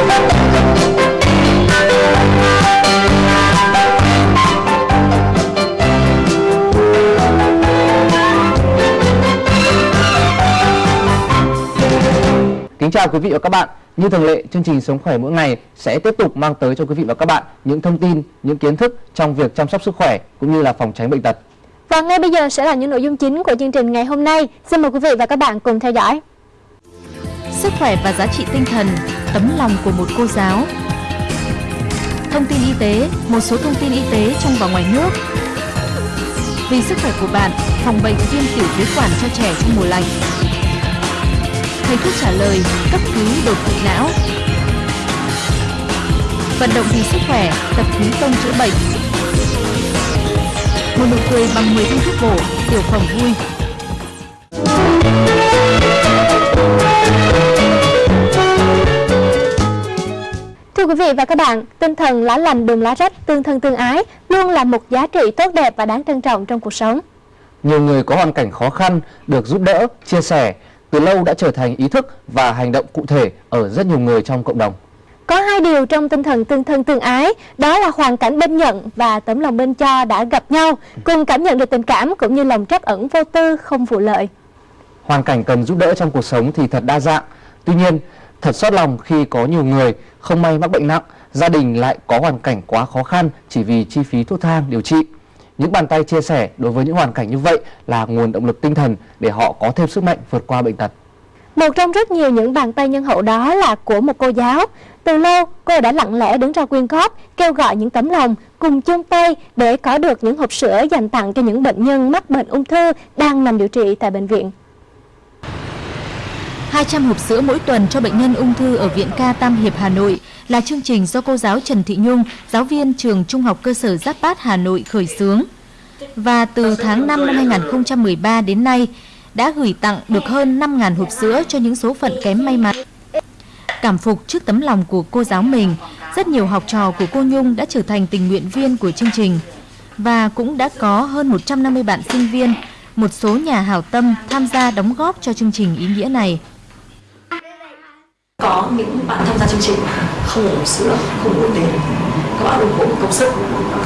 Kính chào quý vị và các bạn. Như thường lệ, chương trình Sống khỏe mỗi ngày sẽ tiếp tục mang tới cho quý vị và các bạn những thông tin, những kiến thức trong việc chăm sóc sức khỏe cũng như là phòng tránh bệnh tật. Và ngay bây giờ sẽ là những nội dung chính của chương trình ngày hôm nay. Xin mời quý vị và các bạn cùng theo dõi. Sức khỏe và giá trị tinh thần, tấm lòng của một cô giáo. Thông tin y tế, một số thông tin y tế trong và ngoài nước. Vì sức khỏe của bạn, phòng bệnh viêm tiểu phế quản cho trẻ trong mùa lạnh thầy thuốc trả lời cấp cứu đột quỵ não vận động vì sức khỏe tập khí công chữa bệnh một nụ cười bằng 10 viên thuốc bổ tiểu phẩm vui Thưa quý vị và các bạn, tinh thần lá lành đùm lá rách, tương thân tương ái luôn là một giá trị tốt đẹp và đáng trân trọng trong cuộc sống. Nhiều người có hoàn cảnh khó khăn được giúp đỡ, chia sẻ từ lâu đã trở thành ý thức và hành động cụ thể ở rất nhiều người trong cộng đồng. Có hai điều trong tinh thần tương thân tương ái, đó là hoàn cảnh bên nhận và tấm lòng bên cho đã gặp nhau, cùng cảm nhận được tình cảm cũng như lòng trắc ẩn vô tư không vụ lợi. Hoàn cảnh cần giúp đỡ trong cuộc sống thì thật đa dạng. Tuy nhiên, thật xót lòng khi có nhiều người không may mắc bệnh nặng, gia đình lại có hoàn cảnh quá khó khăn chỉ vì chi phí thuốc thang điều trị. Những bàn tay chia sẻ đối với những hoàn cảnh như vậy là nguồn động lực tinh thần để họ có thêm sức mạnh vượt qua bệnh tật. Một trong rất nhiều những bàn tay nhân hậu đó là của một cô giáo. Từ lâu, cô đã lặng lẽ đứng ra quyên góp, kêu gọi những tấm lòng cùng chung tay để có được những hộp sữa dành tặng cho những bệnh nhân mắc bệnh ung thư đang nằm điều trị tại bệnh viện. 200 hộp sữa mỗi tuần cho bệnh nhân ung thư ở Viện Ca Tam Hiệp Hà Nội là chương trình do cô giáo Trần Thị Nhung, giáo viên trường Trung học cơ sở Giáp Bát Hà Nội khởi xướng. Và từ tháng 5 năm 2013 đến nay, đã gửi tặng được hơn 5.000 hộp sữa cho những số phận kém may mắn. Cảm phục trước tấm lòng của cô giáo mình, rất nhiều học trò của cô Nhung đã trở thành tình nguyện viên của chương trình. Và cũng đã có hơn 150 bạn sinh viên, một số nhà hảo tâm tham gia đóng góp cho chương trình ý nghĩa này. Có những bạn tham gia chương trình không uống sữa, không uống tiền, các bạn ủng hộ công sức,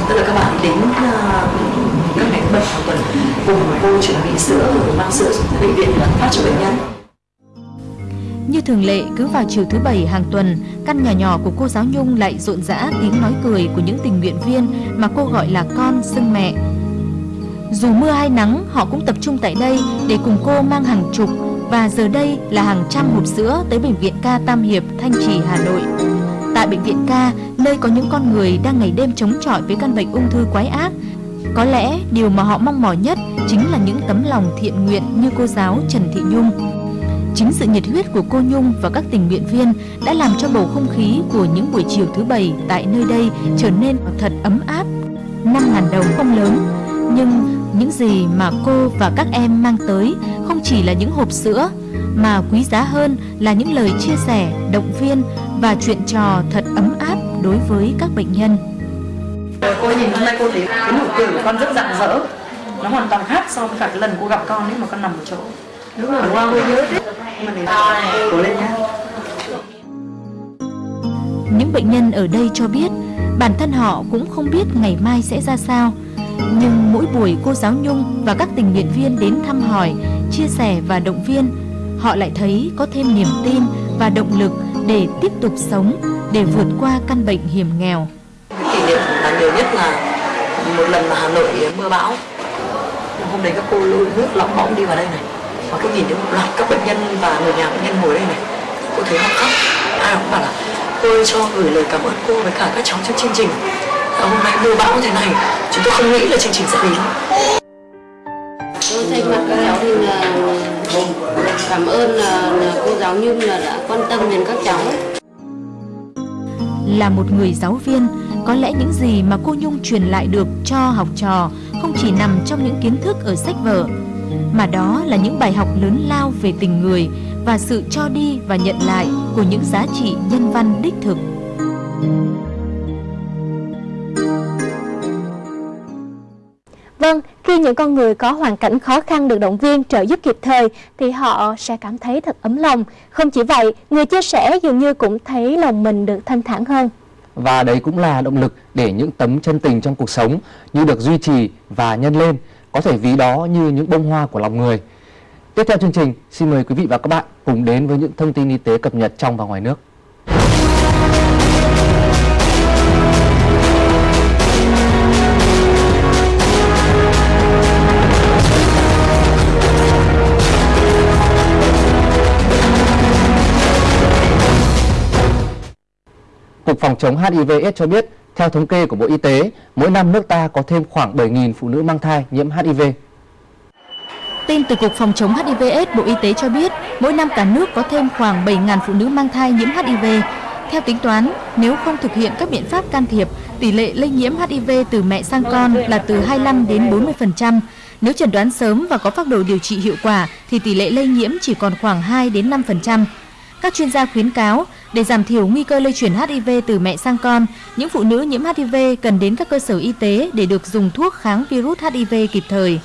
tức là các bạn đến uh, các ngày bệnh hàng tuần cùng cô chuẩn bị sữa mang sữa xuống bệnh viện và phát cho bệnh nhân. Như thường lệ, cứ vào chiều thứ bảy hàng tuần, căn nhà nhỏ của cô giáo Nhung lại rộn rã tiếng nói cười của những tình nguyện viên mà cô gọi là con xưng mẹ. Dù mưa hay nắng, họ cũng tập trung tại đây để cùng cô mang hàng chục và giờ đây là hàng trăm hộp sữa tới bệnh viện ca Tam Hiệp, Thanh Trì, Hà Nội. Tại bệnh viện ca, nơi có những con người đang ngày đêm chống chọi với căn bệnh ung thư quái ác, có lẽ điều mà họ mong mỏi nhất chính là những tấm lòng thiện nguyện như cô giáo Trần Thị Nhung. Chính sự nhiệt huyết của cô Nhung và các tình nguyện viên đã làm cho bầu không khí của những buổi chiều thứ bảy tại nơi đây trở nên thật ấm áp. 5.000 đồng không lớn, nhưng những gì mà cô và các em mang tới không chỉ là những hộp sữa, mà quý giá hơn là những lời chia sẻ, động viên và chuyện trò thật ấm áp đối với các bệnh nhân. Cô nhìn hôm nay cô thấy cái nụ cười của con rất rạng rỡ. Nó hoàn toàn khác so với cả cái lần cô gặp con ấy mà con nằm ở chỗ. Đúng rồi, wow, cô nhớ đấy cố lên nhá. Những bệnh nhân ở đây cho biết bản thân họ cũng không biết ngày mai sẽ ra sao nhưng mỗi buổi cô giáo Nhung và các tình nguyện viên đến thăm hỏi, chia sẻ và động viên, họ lại thấy có thêm niềm tin và động lực để tiếp tục sống, để vượt qua căn bệnh hiểm nghèo. Kỷ niệm đáng nhiều nhất là một lần mà Hà Nội mưa bão. Hôm đấy các cô lôi nước lóng bóng đi vào đây này và cô nhìn thấy một loạt các bệnh nhân và người nhà bệnh nhân ngồi đây này. Cô thấy họ khóc. Ai cũng bảo là tôi cho gửi lời cảm ơn cô với cả các cháu trong chương trình và hôm nay mưa bão thế này chúng tôi không nghĩ là chương trình sẽ đến tôi thay mặt các cháu thì là cảm ơn là, là cô giáo Nhung là đã quan tâm đến các cháu là một người giáo viên có lẽ những gì mà cô Nhung truyền lại được cho học trò không chỉ nằm trong những kiến thức ở sách vở, mà đó là những bài học lớn lao về tình người và sự cho đi và nhận lại của những giá trị nhân văn đích thực. Vâng, Khi những con người có hoàn cảnh khó khăn được động viên trợ giúp kịp thời thì họ sẽ cảm thấy thật ấm lòng. Không chỉ vậy, người chia sẻ dường như cũng thấy lòng mình được thanh thản hơn. Và đấy cũng là động lực để những tấm chân tình trong cuộc sống như được duy trì và nhân lên, có thể ví đó như những bông hoa của lòng người. Tiếp theo chương trình, xin mời quý vị và các bạn cùng đến với những thông tin y tế cập nhật trong và ngoài nước. Phòng chống HIV/AIDS cho biết, theo thống kê của Bộ Y tế, mỗi năm nước ta có thêm khoảng 7.000 phụ nữ mang thai nhiễm HIV. Tin từ Cục Phòng chống HIV/AIDS Bộ Y tế cho biết, mỗi năm cả nước có thêm khoảng 7.000 phụ nữ mang thai nhiễm HIV. Theo tính toán, nếu không thực hiện các biện pháp can thiệp, tỷ lệ lây nhiễm HIV từ mẹ sang con là từ 25 đến 40%. Nếu chẩn đoán sớm và có phác đồ điều trị hiệu quả thì tỷ lệ lây nhiễm chỉ còn khoảng 2 đến 5%. Các chuyên gia khuyến cáo, để giảm thiểu nguy cơ lây chuyển HIV từ mẹ sang con, những phụ nữ nhiễm HIV cần đến các cơ sở y tế để được dùng thuốc kháng virus HIV kịp thời.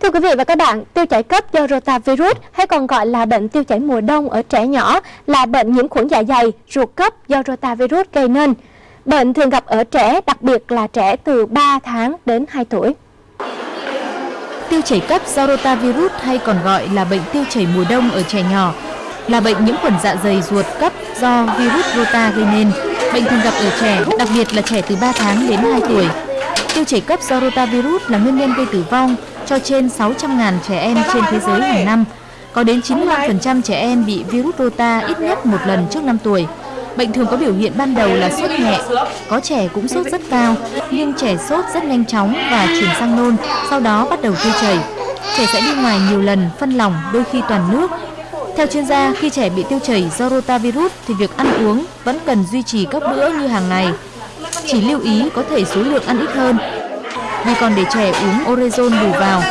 Thưa quý vị và các bạn, tiêu chảy cấp do rotavirus hay còn gọi là bệnh tiêu chảy mùa đông ở trẻ nhỏ là bệnh nhiễm khuẩn dạ dày, ruột cấp do rotavirus gây nên. Bệnh thường gặp ở trẻ, đặc biệt là trẻ từ 3 tháng đến 2 tuổi. Tiêu chảy cấp do rotavirus hay còn gọi là bệnh tiêu chảy mùa đông ở trẻ nhỏ là bệnh nhiễm khuẩn dạ dày ruột cấp do virus rota gây nên. Bệnh thường gặp ở trẻ, đặc biệt là trẻ từ 3 tháng đến 2 tuổi. Tiêu chảy cấp do rotavirus là nguyên nhân gây tử vong cho trên 600.000 trẻ em trên thế giới hàng năm. Có đến 95% trẻ em bị virus rota ít nhất một lần trước 5 tuổi. Bệnh thường có biểu hiện ban đầu là sốt nhẹ, có trẻ cũng sốt rất cao, nhưng trẻ sốt rất nhanh chóng và chuyển sang nôn, sau đó bắt đầu tiêu chảy. Trẻ sẽ đi ngoài nhiều lần, phân lỏng, đôi khi toàn nước. Theo chuyên gia, khi trẻ bị tiêu chảy do rotavirus thì việc ăn uống vẫn cần duy trì các bữa như hàng ngày. Chỉ lưu ý có thể số lượng ăn ít hơn, vì còn để trẻ uống orezon bù vào.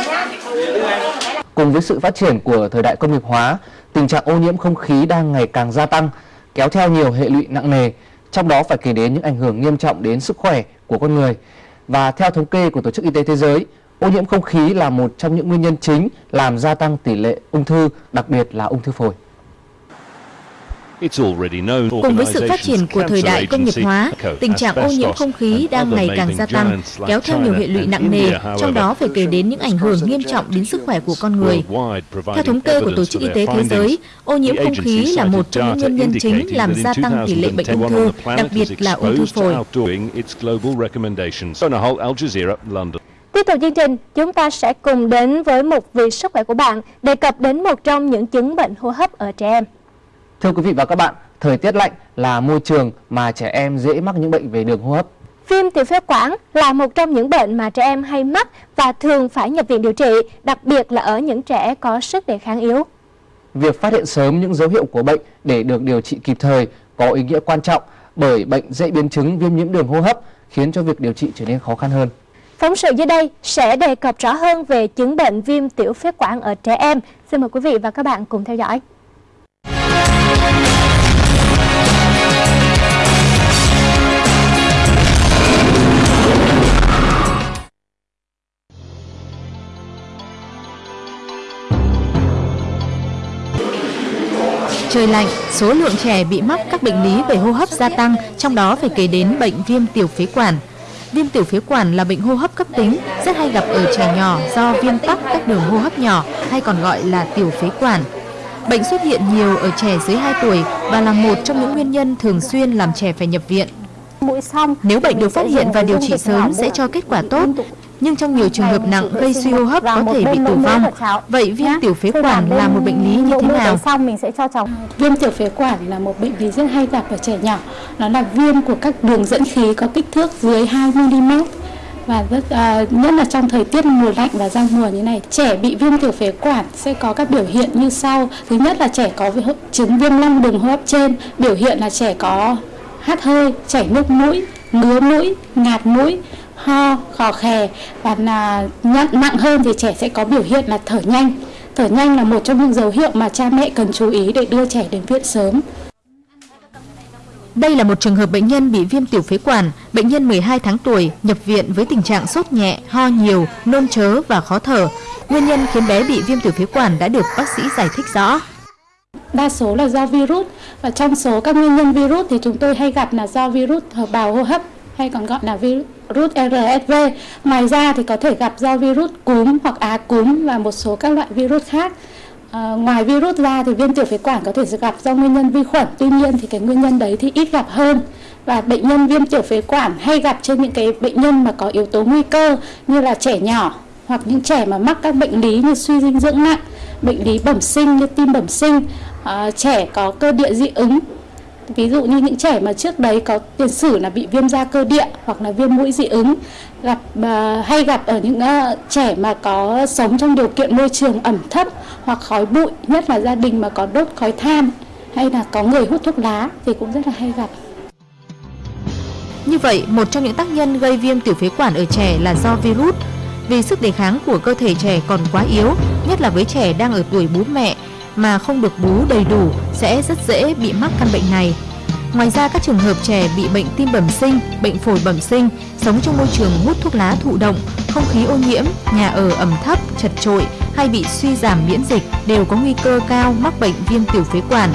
Cùng với sự phát triển của thời đại công nghiệp hóa, tình trạng ô nhiễm không khí đang ngày càng gia tăng, kéo theo nhiều hệ lụy nặng nề, trong đó phải kể đến những ảnh hưởng nghiêm trọng đến sức khỏe của con người. Và theo thống kê của Tổ chức Y tế Thế giới, ô nhiễm không khí là một trong những nguyên nhân chính làm gia tăng tỷ lệ ung thư, đặc biệt là ung thư phổi. Cùng với sự phát triển của thời đại công nghiệp hóa, tình trạng ô nhiễm không khí đang ngày càng gia tăng, kéo theo nhiều hệ lụy nặng nề, trong đó phải kể đến những ảnh hưởng nghiêm trọng đến sức khỏe của con người. Theo thống kê của Tổ chức Y tế Thế giới, ô nhiễm không khí là một trong những nguyên nhân chính làm gia tăng tỷ lệ bệnh ung thư, đặc biệt là ung thư phổi. Tiếp tục chương trình, chúng ta sẽ cùng đến với một vị sức khỏe của bạn đề cập đến một trong những chứng bệnh hô hấp ở trẻ em. Thưa quý vị và các bạn, thời tiết lạnh là môi trường mà trẻ em dễ mắc những bệnh về đường hô hấp. Viêm tiểu phế quản là một trong những bệnh mà trẻ em hay mắc và thường phải nhập viện điều trị, đặc biệt là ở những trẻ có sức đề kháng yếu. Việc phát hiện sớm những dấu hiệu của bệnh để được điều trị kịp thời có ý nghĩa quan trọng bởi bệnh dễ biến chứng viêm nhiễm đường hô hấp khiến cho việc điều trị trở nên khó khăn hơn. Phóng sự dưới đây sẽ đề cập rõ hơn về chứng bệnh viêm tiểu phế quản ở trẻ em. Xin mời quý vị và các bạn cùng theo dõi. Trời lạnh, số lượng trẻ bị mắc các bệnh lý về hô hấp gia tăng, trong đó phải kể đến bệnh viêm tiểu phế quản. Viêm tiểu phế quản là bệnh hô hấp cấp tính, rất hay gặp ở trẻ nhỏ do viêm tắc các đường hô hấp nhỏ hay còn gọi là tiểu phế quản. Bệnh xuất hiện nhiều ở trẻ dưới 2 tuổi và là một trong những nguyên nhân thường xuyên làm trẻ phải nhập viện. Nếu bệnh được phát hiện và điều trị sớm sẽ cho kết quả tốt, nhưng trong nhiều trường hợp nặng gây suy hô hấp có thể bị tử vong. Vậy viêm tiểu phế quản là một bệnh lý như thế nào? Xong mình sẽ cho cháu. Viêm tiểu phế quản là một bệnh lý rất hay gặp ở trẻ nhỏ. Nó là viêm của các đường dẫn khí có kích thước dưới 2 mm và rất uh, nhất là trong thời tiết mùa lạnh và giao mùa như này trẻ bị viêm tiểu phế quản sẽ có các biểu hiện như sau thứ nhất là trẻ có chứng viêm long đường hô hấp trên biểu hiện là trẻ có hắt hơi chảy nước mũi ngứa mũi ngạt mũi ho khò khè. Và là nhận nặng hơn thì trẻ sẽ có biểu hiện là thở nhanh. Thở nhanh là một trong những dấu hiệu mà cha mẹ cần chú ý để đưa trẻ đến viện sớm. Đây là một trường hợp bệnh nhân bị viêm tiểu phế quản, bệnh nhân 12 tháng tuổi, nhập viện với tình trạng sốt nhẹ, ho nhiều, nôn chớ và khó thở. Nguyên nhân khiến bé bị viêm tiểu phế quản đã được bác sĩ giải thích rõ. Đa số là do virus và trong số các nguyên nhân virus thì chúng tôi hay gặp là do virus hợp bào hô hấp hay còn gọi là virus RSV. Ngoài ra thì có thể gặp do virus cúm hoặc á cúm và một số các loại virus khác. À, ngoài virus ra thì viêm tiểu phế quản có thể gặp do nguyên nhân vi khuẩn, tuy nhiên thì cái nguyên nhân đấy thì ít gặp hơn và bệnh nhân viêm tiểu phế quản hay gặp trên những cái bệnh nhân mà có yếu tố nguy cơ như là trẻ nhỏ hoặc những trẻ mà mắc các bệnh lý như suy dinh dưỡng nặng, bệnh lý bẩm sinh như tim bẩm sinh, à, trẻ có cơ địa dị ứng ví dụ như những trẻ mà trước đấy có tiền sử là bị viêm da cơ địa hoặc là viêm mũi dị ứng gặp uh, hay gặp ở những uh, trẻ mà có sống trong điều kiện môi trường ẩm thấp hoặc khói bụi nhất là gia đình mà có đốt khói than hay là có người hút thuốc lá thì cũng rất là hay gặp như vậy, một trong những tác nhân gây viêm tiểu phế quản ở trẻ là do virus. Vì sức đề kháng của cơ thể trẻ còn quá yếu, nhất là với trẻ đang ở tuổi bú mẹ mà không được bú đầy đủ sẽ rất dễ bị mắc căn bệnh này. Ngoài ra các trường hợp trẻ bị bệnh tim bẩm sinh, bệnh phổi bẩm sinh, sống trong môi trường hút thuốc lá thụ động, không khí ô nhiễm, nhà ở ẩm thấp, chật trội hay bị suy giảm miễn dịch đều có nguy cơ cao mắc bệnh viêm tiểu phế quản.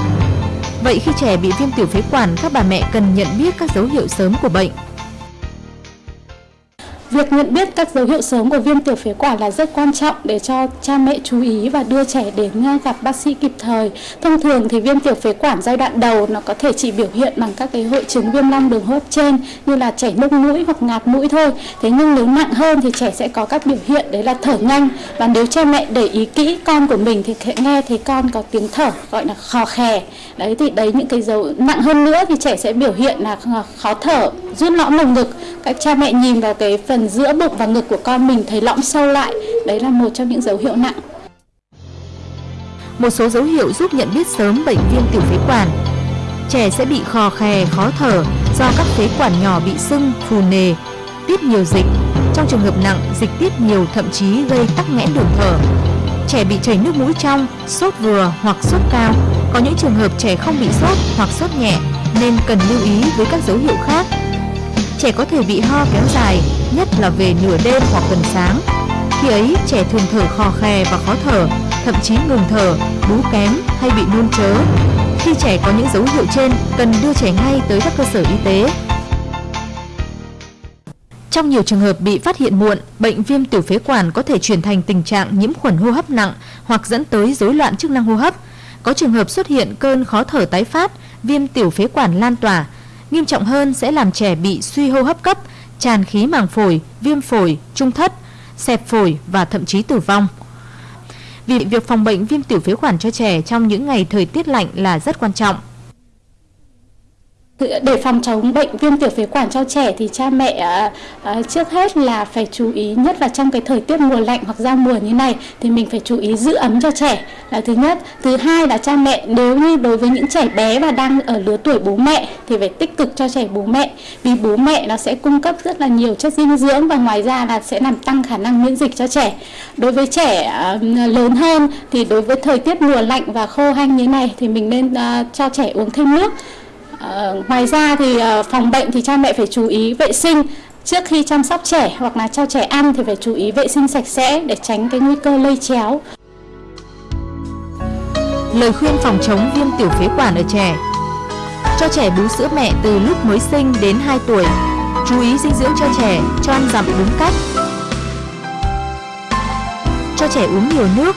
Vậy khi trẻ bị viêm tiểu phế quản, các bà mẹ cần nhận biết các dấu hiệu sớm của bệnh. Việc nhận biết các dấu hiệu sớm của viêm tiểu phế quản là rất quan trọng để cho cha mẹ chú ý và đưa trẻ đến à, gặp bác sĩ kịp thời. Thông thường thì viêm tiểu phế quản giai đoạn đầu nó có thể chỉ biểu hiện bằng các cái hội chứng viêm long đường hô hấp trên như là chảy nước mũi hoặc ngạt mũi thôi. Thế nhưng nếu nặng hơn thì trẻ sẽ có các biểu hiện đấy là thở nhanh và nếu cha mẹ để ý kỹ con của mình thì sẽ nghe thấy con có tiếng thở gọi là khò khè. Đấy thì đấy những cái dấu nặng hơn nữa thì trẻ sẽ biểu hiện là khó thở, rút lõm lồng ngực. Các cha mẹ nhìn vào cái phần giữa bụng và ngực của con mình thấy lõm sâu lại. Đấy là một trong những dấu hiệu nặng. Một số dấu hiệu giúp nhận biết sớm bệnh viêm tiểu phế quản. Trẻ sẽ bị khò khè, khó thở do các phế quản nhỏ bị sưng, phù nề, tiết nhiều dịch. Trong trường hợp nặng, dịch tiết nhiều thậm chí gây tắc nghẽn đường thở. Trẻ bị chảy nước mũi trong, sốt vừa hoặc sốt cao. Có những trường hợp trẻ không bị sốt hoặc sốt nhẹ nên cần lưu ý với các dấu hiệu khác trẻ có thể bị ho kéo dài, nhất là về nửa đêm hoặc gần sáng. Khi ấy, trẻ thường thở khò khè và khó thở, thậm chí ngừng thở, bú kém hay bị nôn chớ. Khi trẻ có những dấu hiệu trên, cần đưa trẻ ngay tới các cơ sở y tế. Trong nhiều trường hợp bị phát hiện muộn, bệnh viêm tiểu phế quản có thể chuyển thành tình trạng nhiễm khuẩn hô hấp nặng hoặc dẫn tới rối loạn chức năng hô hấp. Có trường hợp xuất hiện cơn khó thở tái phát, viêm tiểu phế quản lan tỏa, Nghiêm trọng hơn sẽ làm trẻ bị suy hô hấp cấp, tràn khí màng phổi, viêm phổi, trung thất, xẹp phổi và thậm chí tử vong. Vì việc phòng bệnh viêm tiểu phế quản cho trẻ trong những ngày thời tiết lạnh là rất quan trọng để phòng chống bệnh viêm tiểu phế quản cho trẻ thì cha mẹ à, à, trước hết là phải chú ý, nhất là trong cái thời tiết mùa lạnh hoặc giao mùa như này thì mình phải chú ý giữ ấm cho trẻ. Là thứ nhất. Thứ hai là cha mẹ, nếu như đối với những trẻ bé và đang ở lứa tuổi bố mẹ thì phải tích cực cho trẻ bố mẹ. Vì bố mẹ nó sẽ cung cấp rất là nhiều chất dinh dưỡng và ngoài ra là sẽ làm tăng khả năng miễn dịch cho trẻ. Đối với trẻ à, lớn hơn thì đối với thời tiết mùa lạnh và khô hanh như này thì mình nên cho trẻ uống thêm nước. Uh, ngoài ra thì uh, phòng bệnh thì cha mẹ phải chú ý vệ sinh. Trước khi chăm sóc trẻ hoặc là cho trẻ ăn thì phải chú ý vệ sinh sạch sẽ để tránh cái nguy cơ lây chéo. Lời khuyên phòng chống viêm tiểu phế quản ở trẻ. Cho trẻ bú sữa mẹ từ lúc mới sinh đến 2 tuổi. Chú ý dinh dưỡng cho trẻ, cho ăn dặm đúng cách. Cho trẻ uống nhiều nước.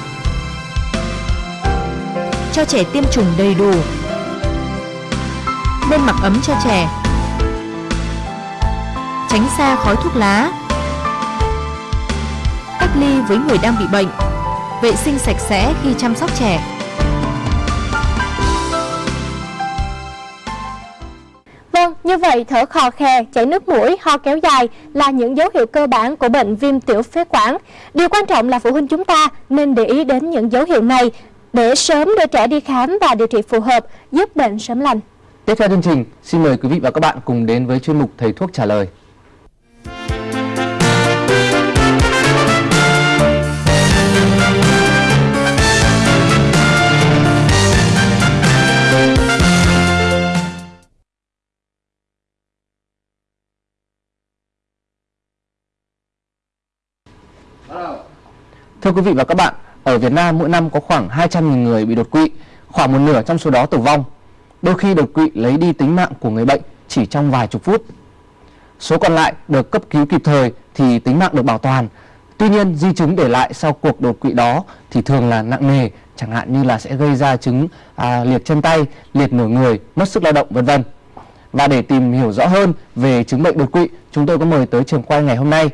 Cho trẻ tiêm chủng đầy đủ nên mặc ấm cho trẻ. Tránh xa khói thuốc lá. Cách ly với người đang bị bệnh. Vệ sinh sạch sẽ khi chăm sóc trẻ. Vâng, như vậy thở khò khè, chảy nước mũi, ho kéo dài là những dấu hiệu cơ bản của bệnh viêm tiểu phế quản. Điều quan trọng là phụ huynh chúng ta nên để ý đến những dấu hiệu này để sớm đưa trẻ đi khám và điều trị phù hợp, giúp bệnh sớm lành. Tiếp theo chương trình, xin mời quý vị và các bạn cùng đến với chuyên mục Thầy Thuốc Trả Lời. Thưa quý vị và các bạn, ở Việt Nam mỗi năm có khoảng 200.000 người bị đột quỵ, khoảng một nửa trong số đó tử vong. Đôi khi đột quỵ lấy đi tính mạng của người bệnh chỉ trong vài chục phút. Số còn lại được cấp cứu kịp thời thì tính mạng được bảo toàn. Tuy nhiên, di chứng để lại sau cuộc đột quỵ đó thì thường là nặng nề, chẳng hạn như là sẽ gây ra chứng à, liệt chân tay, liệt nửa người, mất sức lao động vân vân. Và để tìm hiểu rõ hơn về chứng bệnh đột quỵ, chúng tôi có mời tới trường quay ngày hôm nay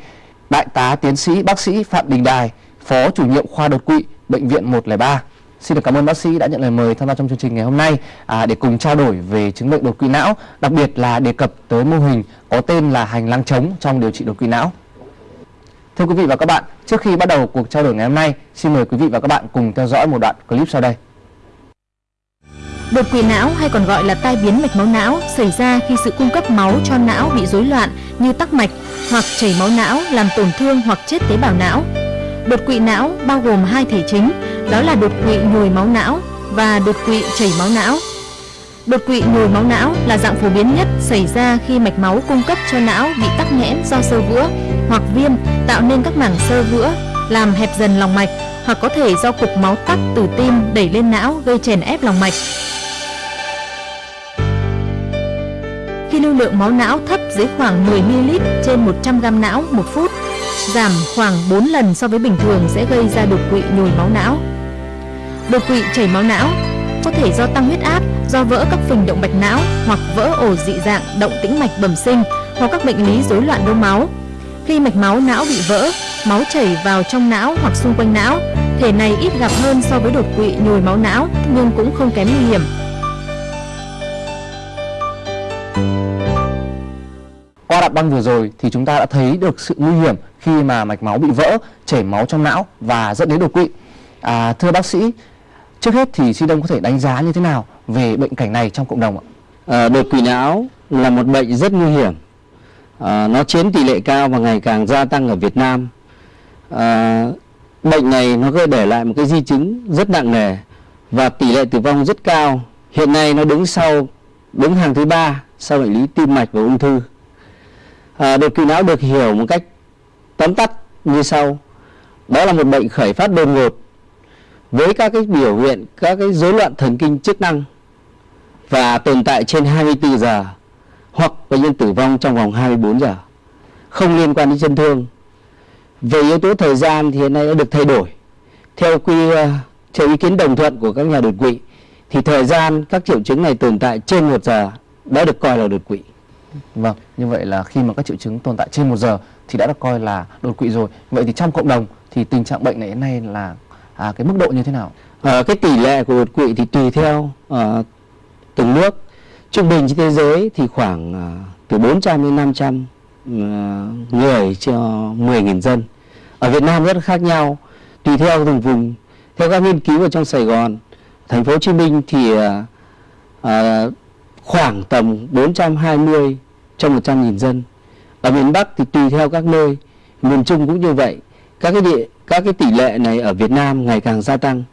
Đại tá tiến sĩ bác sĩ Phạm Đình Đài, Phó chủ nhiệm khoa đột quỵ Bệnh viện 103. Xin được cảm ơn bác sĩ đã nhận lời mời tham gia trong chương trình ngày hôm nay à, để cùng trao đổi về chứng bệnh đột quỵ não, đặc biệt là đề cập tới mô hình có tên là hành lang trống trong điều trị đột quỵ não. Thưa quý vị và các bạn, trước khi bắt đầu cuộc trao đổi ngày hôm nay, xin mời quý vị và các bạn cùng theo dõi một đoạn clip sau đây. Đột quỵ não hay còn gọi là tai biến mạch máu não xảy ra khi sự cung cấp máu cho não bị rối loạn như tắc mạch hoặc chảy máu não làm tổn thương hoặc chết tế bào não. Đột quỵ não bao gồm hai thể chính, đó là đột quỵ nhồi máu não và đột quỵ chảy máu não. Đột quỵ nhồi máu não là dạng phổ biến nhất xảy ra khi mạch máu cung cấp cho não bị tắc nghẽn do sơ vữa hoặc viêm tạo nên các mảng sơ vữa, làm hẹp dần lòng mạch hoặc có thể do cục máu tắc từ tim đẩy lên não gây chèn ép lòng mạch. Khi lưu lượng máu não thấp dưới khoảng 10ml trên 100g não một phút, giảm khoảng 4 lần so với bình thường sẽ gây ra đột quỵ nhồi máu não. Đột quỵ chảy máu não có thể do tăng huyết áp, do vỡ các phình động mạch não hoặc vỡ ổ dị dạng động tĩnh mạch bẩm sinh hoặc các bệnh lý rối loạn đông máu. Khi mạch máu não bị vỡ, máu chảy vào trong não hoặc xung quanh não. Thể này ít gặp hơn so với đột quỵ nhồi máu não nhưng cũng không kém nguy hiểm. Qua đoạn băng vừa rồi thì chúng ta đã thấy được sự nguy hiểm khi mà mạch máu bị vỡ, chảy máu trong não và dẫn đến đột quỵ. À, thưa bác sĩ, trước hết thì xin ông có thể đánh giá như thế nào về bệnh cảnh này trong cộng đồng ạ? À, đột quỵ não là một bệnh rất nguy hiểm. À, nó chiếm tỷ lệ cao và ngày càng gia tăng ở Việt Nam. À, bệnh này nó gây để lại một cái di chứng rất nặng nề và tỷ lệ tử vong rất cao. Hiện nay nó đứng sau đứng hàng thứ ba sau bệnh lý tim mạch và ung thư. À, đột quỵ não được hiểu một cách tóm tắt như sau. Đó là một bệnh khởi phát đột ngột với các cái biểu hiện các cái rối loạn thần kinh chức năng và tồn tại trên 24 giờ hoặc bệnh nhân tử vong trong vòng 24 giờ không liên quan đến chấn thương. Về yếu tố thời gian thì hiện nay đã được thay đổi. Theo quy ờ, theo ý kiến đồng thuận của các nhà đột quỵ thì thời gian các triệu chứng này tồn tại trên một giờ đã được coi là đột quỵ. Vâng, như vậy là khi mà các triệu chứng tồn tại trên một giờ thì đã được coi là đột quỵ rồi. Vậy thì trong cộng đồng thì tình trạng bệnh này hiện nay là à, cái mức độ như thế nào? À, cái tỷ lệ của đột quỵ thì tùy theo à, từng nước. Trung bình trên thế giới thì khoảng à, từ 400 đến 500 à, người cho 10.000 dân. Ở Việt Nam rất khác nhau, tùy theo từng vùng. Theo các nghiên cứu ở trong Sài Gòn, thành phố Hồ Chí Minh thì à, à, khoảng tầm 420 trong 100.000 dân. Ở miền Bắc thì tùy theo các nơi, miền Trung cũng như vậy. Các cái địa các cái tỷ lệ này ở Việt Nam ngày càng gia tăng.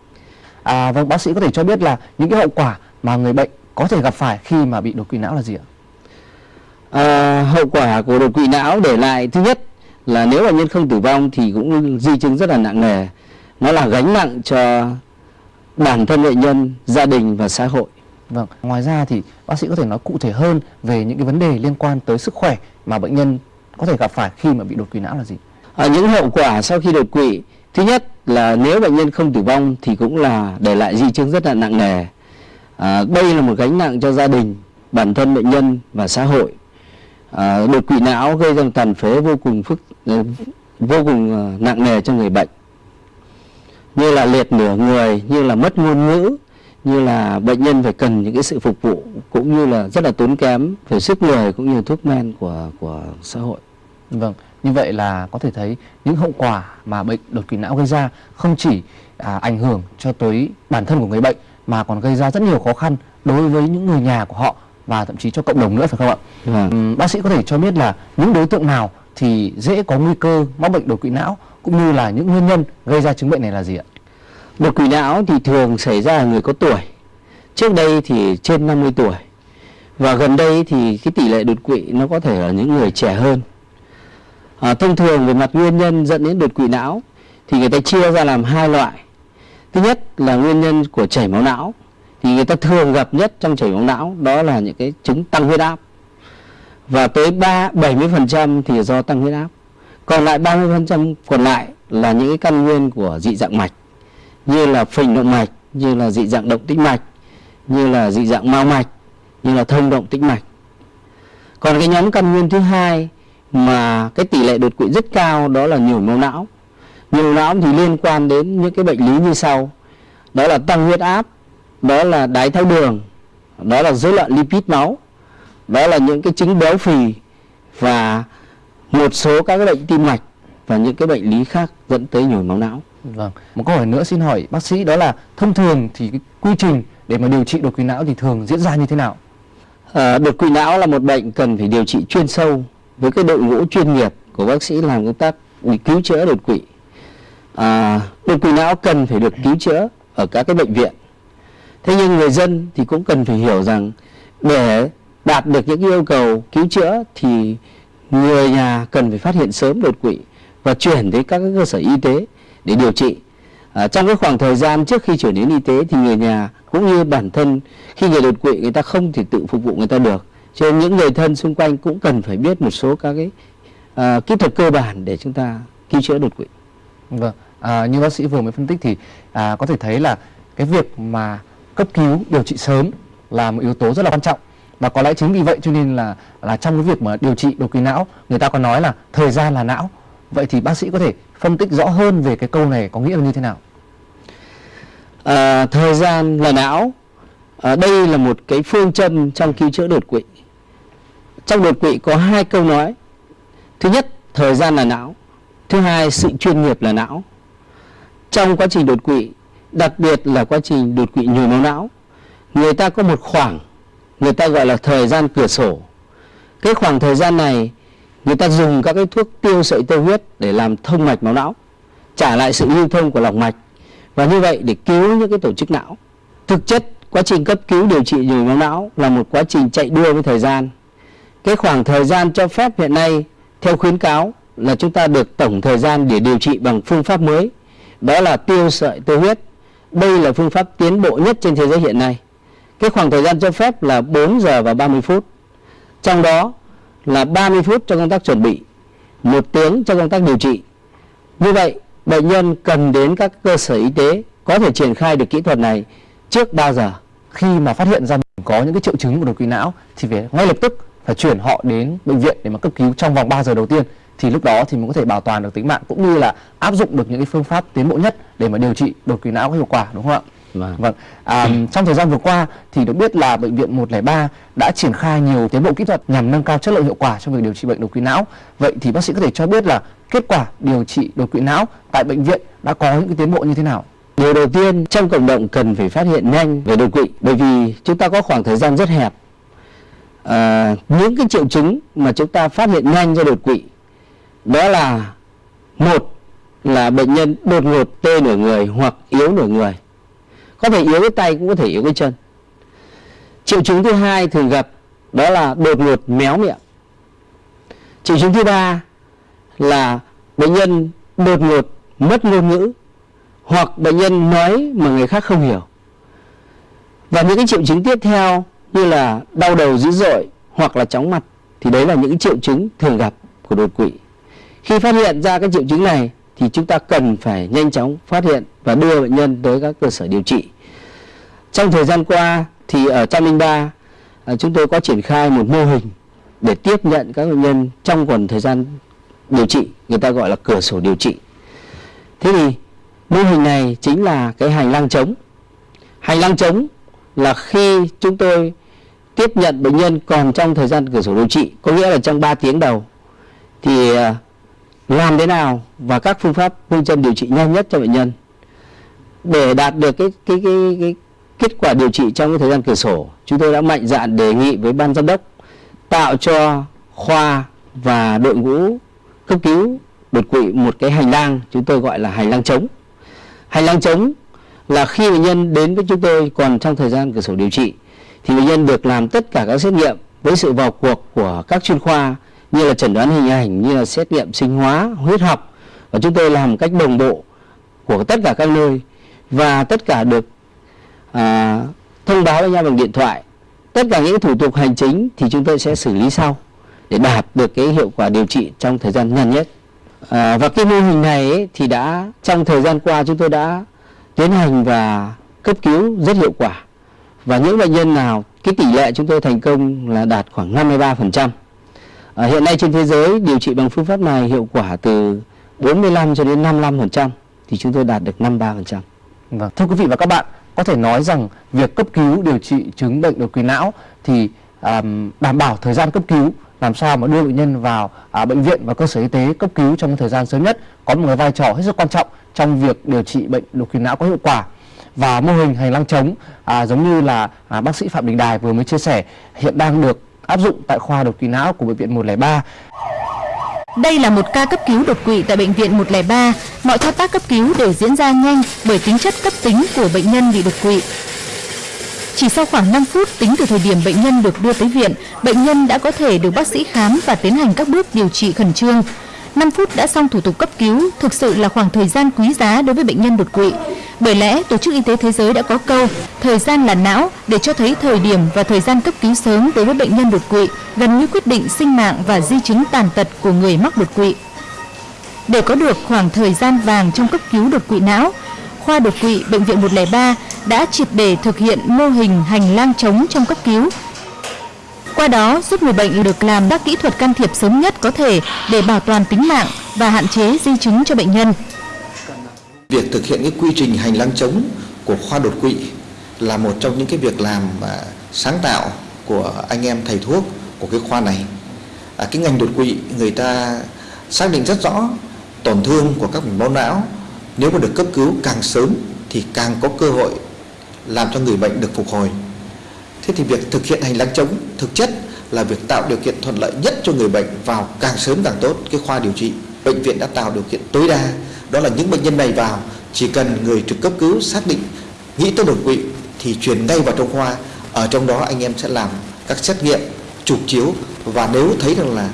À vâng, bác sĩ có thể cho biết là những cái hậu quả mà người bệnh có thể gặp phải khi mà bị đột quỵ não là gì ạ? À, hậu quả của đột quỵ não để lại thứ nhất là nếu bệnh nhân không tử vong thì cũng di chứng rất là nặng nề. Nó là gánh nặng cho bản thân bệnh nhân, gia đình và xã hội. Vâng, ngoài ra thì bác sĩ có thể nói cụ thể hơn về những cái vấn đề liên quan tới sức khỏe mà bệnh nhân có thể gặp phải khi mà bị đột quỵ não là gì? À, những hậu quả sau khi đột quỵ, thứ nhất là nếu bệnh nhân không tử vong thì cũng là để lại di chứng rất là nặng nề. À, đây là một gánh nặng cho gia đình, bản thân bệnh nhân và xã hội. À, đột quỵ não gây ra tàn phế vô cùng phức ờ, vô cùng ờ, nặng nề cho người bệnh như là liệt nửa người như là mất ngôn ngữ như là bệnh nhân phải cần những cái sự phục vụ cũng như là rất là tốn kém về sức người cũng như thuốc men của của xã hội. Vâng, như vậy là có thể thấy những hậu quả mà bệnh đột quỵ não gây ra không chỉ à, ảnh hưởng cho tới bản thân của người bệnh mà còn gây ra rất nhiều khó khăn đối với những người nhà của họ và thậm chí cho cộng đồng nữa phải không ạ? Vâng. Bác sĩ có thể cho biết là những đối tượng nào thì dễ có nguy cơ mắc bệnh đột quỵ não cũng như là những nguyên nhân gây ra chứng bệnh này là gì ạ? Đột quỵ não thì thường xảy ra ở người có tuổi. Trước đây thì trên 50 tuổi. Và gần đây thì cái tỷ lệ đột quỵ nó có thể ở những người trẻ hơn. À, thông thường về mặt nguyên nhân dẫn đến đột quỵ não thì người ta chia ra làm hai loại thứ nhất là nguyên nhân của chảy máu não thì người ta thường gặp nhất trong chảy máu não đó là những cái chứng tăng huyết áp và tới ba 70% thì do tăng huyết áp còn lại 30% còn lại là những cái căn nguyên của dị dạng mạch như là phình động mạch, như là dị dạng động tĩnh mạch, như là dị dạng mao mạch, như là thông động tĩnh mạch. Còn cái nhóm căn nguyên thứ hai mà cái tỷ lệ đột quỵ rất cao đó là nhồi máu não. Nhồi máu não thì liên quan đến những cái bệnh lý như sau. Đó là tăng huyết áp, đó là đái tháo đường, đó là rối loạn lipid máu, đó là những cái chứng béo phì và một số các cái bệnh tim mạch và những cái bệnh lý khác dẫn tới nhồi máu não. Vâng, một câu hỏi nữa xin hỏi bác sĩ đó là thông thường thì cái quy trình để mà điều trị đột quỵ não thì thường diễn ra như thế nào? À, đột quỵ não là một bệnh cần phải điều trị chuyên sâu với cái đội ngũ chuyên nghiệp của bác sĩ làm công tác cứu chữa đột quỵ. À, đột quỵ não cần phải được cứu chữa ở các cái bệnh viện. Thế nhưng người dân thì cũng cần phải hiểu rằng để đạt được những yêu cầu cứu chữa thì người nhà cần phải phát hiện sớm đột quỵ và chuyển đến các cơ sở y tế để điều trị. À, trong cái khoảng thời gian trước khi chuyển đến y tế thì người nhà cũng như bản thân khi người đột quỵ người ta không thể tự phục vụ người ta được. Cho nên những người thân xung quanh cũng cần phải biết một số các cái à, kỹ thuật cơ bản để chúng ta cứu chữa đột quỵ. Vâng, à, như bác sĩ vừa mới phân tích thì à, có thể thấy là cái việc mà cấp cứu điều trị sớm là một yếu tố rất là quan trọng và có lẽ chính vì vậy cho nên là là trong cái việc mà điều trị đột quỵ não người ta có nói là thời gian là não vậy thì bác sĩ có thể phân tích rõ hơn về cái câu này có nghĩa là như thế nào? À, thời gian là não. À, đây là một cái phương châm trong cứu chữa đột quỵ. Trong đột quỵ có hai câu nói. Thứ nhất thời gian là não. Thứ hai sự chuyên nghiệp là não. Trong quá trình đột quỵ đặc biệt là quá trình đột quỵ nhồi máu não người ta có một khoảng người ta gọi là thời gian cửa sổ. Cái khoảng thời gian này người ta dùng các cái thuốc tiêu sợi tơ huyết để làm thông mạch máu não, trả lại sự lưu thông của lòng mạch. Và như vậy để cứu những cái tổ chức não. Thực chất, quá trình cấp cứu điều trị nhồi máu não là một quá trình chạy đua với thời gian. Cái khoảng thời gian cho phép hiện nay, theo khuyến cáo, là chúng ta được tổng thời gian để điều trị bằng phương pháp mới. Đó là tiêu sợi tơ huyết. Đây là phương pháp tiến bộ nhất trên thế giới hiện nay. Cái khoảng thời gian cho phép là 4 giờ và 30 phút. Trong đó là 30 phút cho công tác chuẩn bị, một tiếng cho công tác điều trị. Như vậy, bệnh nhân cần đến các cơ sở y tế có thể triển khai được kỹ thuật này trước 3 giờ. Khi mà phát hiện ra mình có những cái triệu chứng của đột quỵ não thì phải ngay lập tức phải chuyển họ đến bệnh viện để mà cấp cứu trong vòng 3 giờ đầu tiên. Thì lúc đó thì mới có thể bảo toàn được tính mạng cũng như là áp dụng được những cái phương pháp tiến bộ nhất để mà điều trị đột quỵ não có hiệu quả, đúng không ạ? Vâng. Vâng. À, trong thời gian vừa qua thì được biết là bệnh viện 103 đã triển khai nhiều tiến bộ kỹ thuật nhằm nâng cao chất lượng hiệu quả trong việc điều trị bệnh đột quỵ não. Vậy thì bác sĩ có thể cho biết là kết quả điều trị đột quỵ não tại bệnh viện đã có những cái tiến bộ như thế nào? Điều đầu tiên trong cộng đồng cần phải phát hiện nhanh về đột quỵ bởi vì chúng ta có khoảng thời gian rất hẹp. À, những cái triệu chứng mà chúng ta phát hiện nhanh do đột quỵ đó là một là bệnh nhân đột ngột tê nửa người hoặc yếu nửa người có thể yếu cái tay, cũng có thể yếu cái chân. Triệu chứng thứ hai thường gặp đó là đột ngột méo miệng. Triệu chứng thứ ba là bệnh nhân đột ngột mất ngôn ngữ hoặc bệnh nhân nói mà người khác không hiểu. Và những cái triệu chứng tiếp theo như là đau đầu dữ dội hoặc là chóng mặt thì đấy là những triệu chứng thường gặp của đột quỵ. Khi phát hiện ra các triệu chứng này thì chúng ta cần phải nhanh chóng phát hiện và đưa bệnh nhân tới các cơ sở điều trị. Trong thời gian qua thì ở 103 à, chúng tôi có triển khai một mô hình để tiếp nhận các bệnh nhân trong quần thời gian điều trị, người ta gọi là cửa sổ điều trị. Thế thì mô hình này chính là cái hành lang trống. Hành lang trống là khi chúng tôi tiếp nhận bệnh nhân còn trong thời gian cửa sổ điều trị, có nghĩa là trong 3 tiếng đầu thì à, làm thế nào và các phương pháp phương châm điều trị nhanh nhất cho bệnh nhân để đạt được cái cái cái, cái kết quả điều trị trong cái thời gian cửa sổ. Chúng tôi đã mạnh dạn đề nghị với ban giám đốc tạo cho khoa và đội ngũ cấp cứu đột quỵ một cái hành lang chúng tôi gọi là hành lang trống hành lang trống là khi bệnh nhân đến với chúng tôi còn trong thời gian cửa sổ điều trị thì bệnh nhân được làm tất cả các xét nghiệm với sự vào cuộc của các chuyên khoa như là chẩn đoán hình ảnh như là xét nghiệm sinh hóa huyết học. Và chúng tôi làm một cách đồng bộ của tất cả các nơi. Và tất cả được à, thông báo với nhau bằng điện thoại. Tất cả những thủ tục hành chính thì chúng tôi sẽ xử lý sau để đạt được cái hiệu quả điều trị trong thời gian nhanh nhất. À, và cái mô hình này ấy, thì đã trong thời gian qua chúng tôi đã tiến hành và cấp cứu rất hiệu quả. Và những bệnh nhân nào cái tỷ lệ chúng tôi thành công là đạt khoảng 53%. À, hiện nay trên thế giới điều trị bằng phương pháp này hiệu quả từ 45 cho đến 55% thì chúng tôi đạt được 53%. Vâng. Thưa quý vị và các bạn, có thể nói rằng việc cấp cứu điều trị chứng bệnh đột quỵ não thì um, đảm bảo thời gian cấp cứu làm sao mà đưa bệnh nhân vào à, bệnh viện và cơ sở y tế cấp cứu trong thời gian sớm nhất có một cái vai trò hết sức quan trọng trong việc điều trị bệnh đột quỵ não có hiệu quả và mô hình hành lang chống à, giống như là à, bác sĩ Phạm Đình Đài vừa mới chia sẻ hiện đang được áp dụng tại khoa đột quỵ não của bệnh viện 103 Đây là một ca cấp cứu đột quỵ tại bệnh viện 103. Mọi thao tác cấp cứu đều diễn ra nhanh bởi tính chất cấp tính của bệnh nhân bị đột quỵ. Chỉ sau khoảng 5 phút tính từ thời điểm bệnh nhân được đưa tới viện, bệnh nhân đã có thể được bác sĩ khám và tiến hành các bước điều trị khẩn trương. 5 phút đã xong thủ tục cấp cứu, thực sự là khoảng thời gian quý giá đối với bệnh nhân đột quỵ. Bởi lẽ, Tổ chức Y tế Thế giới đã có câu thời gian là não để cho thấy thời điểm và thời gian cấp cứu sớm đối với bệnh nhân đột quỵ gần như quyết định sinh mạng và di chứng tàn tật của người mắc đột quỵ. Để có được khoảng thời gian vàng trong cấp cứu đột quỵ não, khoa đột quỵ bệnh viện 103 đã triệt để thực hiện mô hình hành lang trống trong cấp cứu. Qua đó giúp người bệnh được làm các kỹ thuật can thiệp sớm nhất có thể để bảo toàn tính mạng và hạn chế di chứng cho bệnh nhân. Việc thực hiện cái quy trình hành lang chống của khoa đột quỵ là một trong những cái việc làm mà sáng tạo của anh em thầy thuốc của cái khoa này. À, cái ngành đột quỵ người ta xác định rất rõ tổn thương của các mạch máu não nếu mà được cấp cứu càng sớm thì càng có cơ hội làm cho người bệnh được phục hồi. Thế thì việc thực hiện hành lang chống thực chất là việc tạo điều kiện thuận lợi nhất cho người bệnh vào càng sớm càng tốt. Cái khoa điều trị. Bệnh viện đã tạo điều kiện tối đa. Đó là những bệnh nhân này vào chỉ cần người trực cấp cứu xác định nghĩ tới đột quỵ thì truyền ngay vào trong khoa. Ở trong đó anh em sẽ làm các xét nghiệm chụp chiếu và nếu thấy rằng là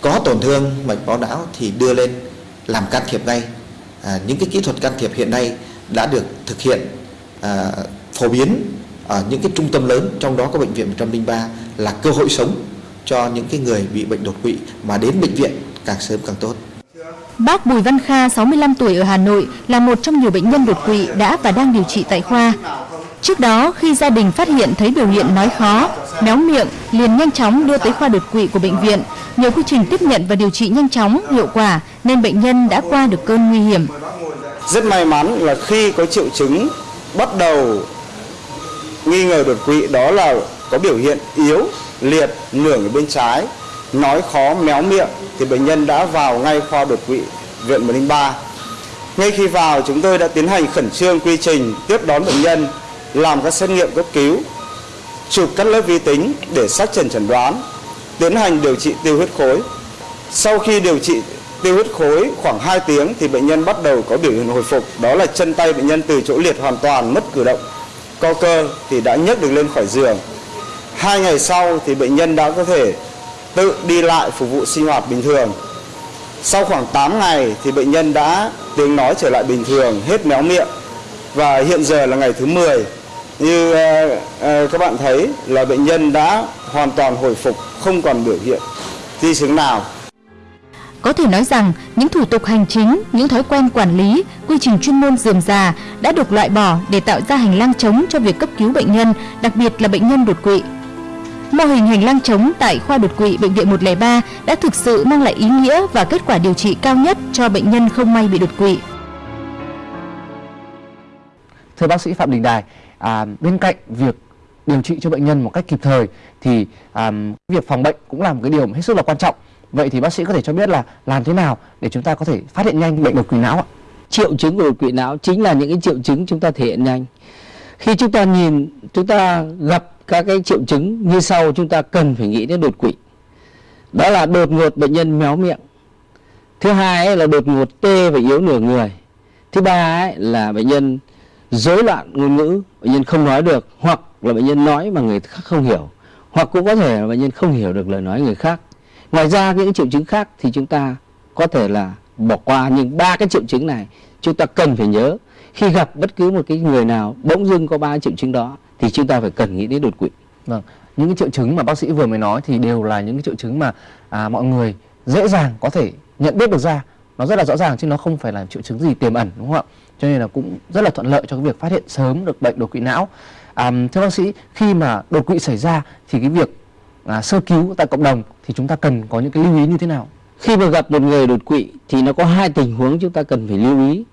có tổn thương mạch máu não thì đưa lên làm can thiệp ngay. À, những cái kỹ thuật can thiệp hiện nay đã được thực hiện à, phổ biến ở những cái trung tâm lớn trong đó có bệnh viện 103 là cơ hội sống cho những cái người bị bệnh đột quỵ mà đến bệnh viện càng sớm càng tốt. Bác Bùi Văn Kha, 65 tuổi ở Hà Nội, là một trong nhiều bệnh nhân đột quỵ đã và đang điều trị tại khoa. Trước đó, khi gia đình phát hiện thấy biểu hiện nói khó, méo miệng, liền nhanh chóng đưa tới khoa đột quỵ của bệnh viện. Nhờ quy trình tiếp nhận và điều trị nhanh chóng, hiệu quả, nên bệnh nhân đã qua được cơn nguy hiểm. Rất may mắn là khi có triệu chứng bắt đầu nghi ngờ đột quỵ đó là có biểu hiện yếu, liệt, nửa ở bên trái, nói khó, méo miệng thì bệnh nhân đã vào ngay khoa đột quỵ viện 103. Ngay khi vào chúng tôi đã tiến hành khẩn trương quy trình tiếp đón bệnh nhân, làm các xét nghiệm cấp cứu, chụp các lớp vi tính để xác trần chẩn đoán, tiến hành điều trị tiêu huyết khối. Sau khi điều trị tiêu huyết khối khoảng 2 tiếng thì bệnh nhân bắt đầu có biểu hiện hồi phục, đó là chân tay bệnh nhân từ chỗ liệt hoàn toàn mất cử động, co cơ thì đã nhấc được lên khỏi giường. Hai ngày sau thì bệnh nhân đã có thể tự đi lại phục vụ sinh hoạt bình thường. Sau khoảng 8 ngày thì bệnh nhân đã tiếng nói trở lại bình thường, hết méo miệng và hiện giờ là ngày thứ 10. Như uh, uh, các bạn thấy là bệnh nhân đã hoàn toàn hồi phục, không còn biểu hiện di chứng nào. Có thể nói rằng, những thủ tục hành chính, những thói quen quản lý, quy trình chuyên môn dườm già đã được loại bỏ để tạo ra hành lang trống cho việc cấp cứu bệnh nhân, đặc biệt là bệnh nhân đột quỵ. Mô hình hành lang trống tại khoa đột quỵ bệnh viện 103 đã thực sự mang lại ý nghĩa và kết quả điều trị cao nhất cho bệnh nhân không may bị đột quỵ. Thưa bác sĩ Phạm Đình Đài, à, bên cạnh việc điều trị cho bệnh nhân một cách kịp thời thì à, việc phòng bệnh cũng là một cái điều hết sức là quan trọng. Vậy thì bác sĩ có thể cho biết là làm thế nào để chúng ta có thể phát hiện nhanh bệnh đột quỵ não ạ? Triệu chứng của đột quỵ não chính là những cái triệu chứng chúng ta thể hiện nhanh. Khi chúng ta nhìn, chúng ta gặp các cái triệu chứng như sau chúng ta cần phải nghĩ đến đột quỵ. Đó là đột ngột bệnh nhân méo miệng. Thứ hai ấy là đột ngột tê và yếu nửa người. Thứ ba ấy là bệnh nhân rối loạn ngôn ngữ, bệnh nhân không nói được hoặc là bệnh nhân nói mà người khác không hiểu hoặc cũng có thể là bệnh nhân không hiểu được lời nói người khác. Ngoài ra những triệu chứng khác thì chúng ta có thể là bỏ qua nhưng ba cái triệu chứng này chúng ta cần phải nhớ. Khi gặp bất cứ một cái người nào bỗng dưng có ba triệu chứng đó thì chúng ta phải cần nghĩ đến đột quỵ. Vâng, những cái triệu chứng mà bác sĩ vừa mới nói thì đều là những cái triệu chứng mà à, mọi người dễ dàng có thể nhận biết được ra. Nó rất là rõ ràng chứ nó không phải là triệu chứng gì tiềm ẩn đúng không ạ? Cho nên là cũng rất là thuận lợi cho cái việc phát hiện sớm được bệnh đột quỵ não. À, thưa bác sĩ khi mà đột quỵ xảy ra thì cái việc à, sơ cứu tại cộng đồng thì chúng ta cần có những cái lưu ý như thế nào? Khi mà gặp một người đột quỵ thì nó có hai tình huống chúng ta cần phải lưu ý.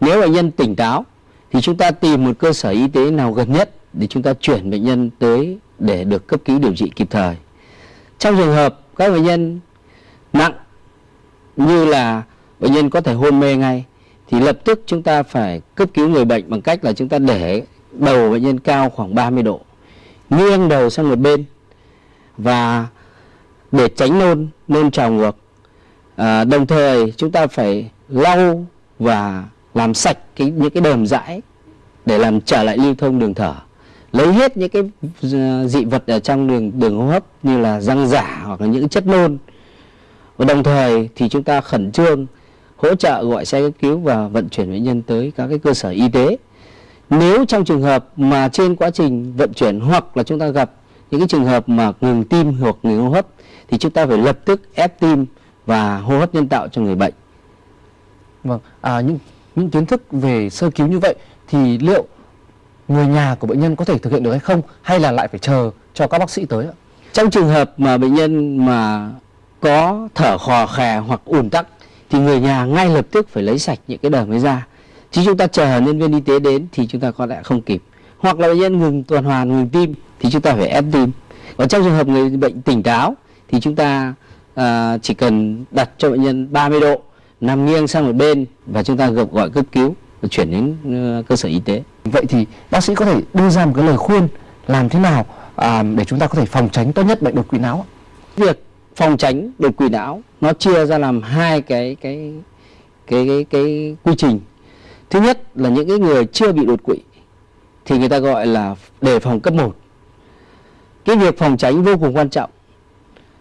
Nếu bệnh nhân tỉnh táo thì chúng ta tìm một cơ sở y tế nào gần nhất để chúng ta chuyển bệnh nhân tới để được cấp cứu điều trị kịp thời. Trong trường hợp các bệnh nhân nặng như là bệnh nhân có thể hôn mê ngay thì lập tức chúng ta phải cấp cứu người bệnh bằng cách là chúng ta để đầu bệnh nhân cao khoảng 30 độ nghiêng đầu sang một bên và để tránh nôn nôn trào ngược à, đồng thời chúng ta phải lau và làm sạch cái những cái đờm dãi để làm trở lại lưu thông đường thở. Lấy hết những cái à, dị vật ở trong đường đường hô hấp như là răng giả hoặc là những chất nôn. Và đồng thời thì chúng ta khẩn trương hỗ trợ gọi xe cấp cứu và vận chuyển bệnh nhân tới các cái cơ sở y tế. Nếu trong trường hợp mà trên quá trình vận chuyển hoặc là chúng ta gặp những cái trường hợp mà ngừng tim hoặc ngừng hô hấp thì chúng ta phải lập tức ép tim và hô hấp nhân tạo cho người bệnh. Vâng, à, những những kiến thức về sơ cứu như vậy thì liệu người nhà của bệnh nhân có thể thực hiện được hay không hay là lại phải chờ cho các bác sĩ tới ạ? Trong trường hợp mà bệnh nhân mà có thở khò khè hoặc ùn tắc thì người nhà ngay lập tức phải lấy sạch những cái đờm ấy ra. Chứ chúng ta chờ nhân viên y tế đến thì chúng ta có lẽ không kịp. Hoặc là bệnh nhân ngừng tuần hoàn, ngừng tim thì chúng ta phải ép tim. Còn trong trường hợp người bệnh tỉnh táo thì chúng ta à, chỉ cần đặt cho bệnh nhân 30 độ nằm nghiêng sang một bên và chúng ta gặp gọi cấp cứu và chuyển đến uh, cơ sở y tế. Vậy thì bác sĩ có thể đưa ra một cái lời khuyên làm thế nào à, để chúng ta có thể phòng tránh tốt nhất bệnh đột quỵ não? Việc phòng tránh đột quỵ não nó chia ra làm hai cái cái cái cái, cái quy trình. Thứ nhất là những cái người chưa bị đột quỵ thì người ta gọi là đề phòng cấp 1. Cái việc phòng tránh vô cùng quan trọng.